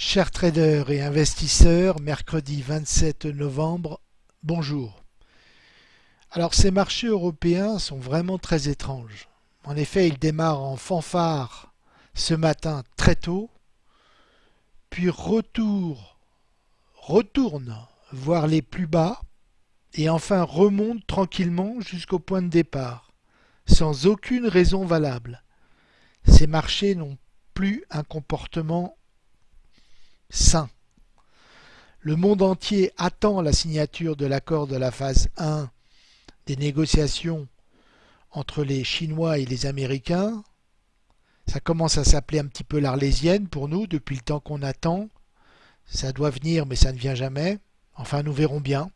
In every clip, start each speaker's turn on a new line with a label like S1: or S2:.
S1: Chers traders et investisseurs, mercredi 27 novembre, bonjour. Alors ces marchés européens sont vraiment très étranges. En effet, ils démarrent en fanfare ce matin très tôt, puis retour, retournent voir les plus bas et enfin remontent tranquillement jusqu'au point de départ, sans aucune raison valable. Ces marchés n'ont plus un comportement Le monde entier attend la signature de l'accord de la phase 1 des négociations entre les Chinois et les Américains. Ça commence à s'appeler un petit peu l'arlésienne pour nous depuis le temps qu'on attend. Ça doit venir mais ça ne vient jamais. Enfin nous verrons bien.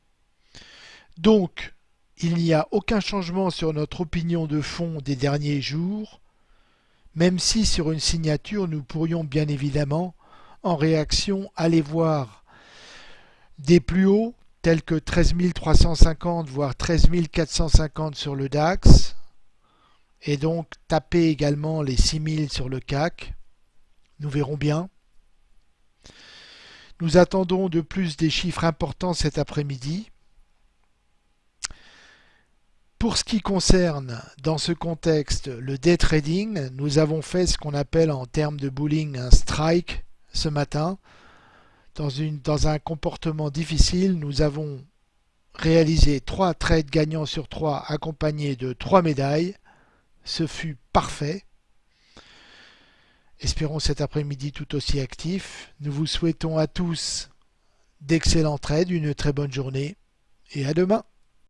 S1: Donc il n'y a aucun changement sur notre opinion de fond des derniers jours, même si sur une signature nous pourrions bien évidemment en réaction, allez voir des plus hauts tels que 13 350 voire 13 450 sur le DAX et donc taper également les 6000 sur le CAC. Nous verrons bien. Nous attendons de plus des chiffres importants cet après-midi. Pour ce qui concerne, dans ce contexte, le day trading, nous avons fait ce qu'on appelle en termes de bullying un strike ce matin. Dans, un comportement difficile, nous avons réalisé trois trades gagnants sur trois accompagnés de trois médailles. Ce fut parfait. Espérons cet après-midi tout aussi actif. Nous vous souhaitons à tous d'excellents trades, une très bonne journée et à demain.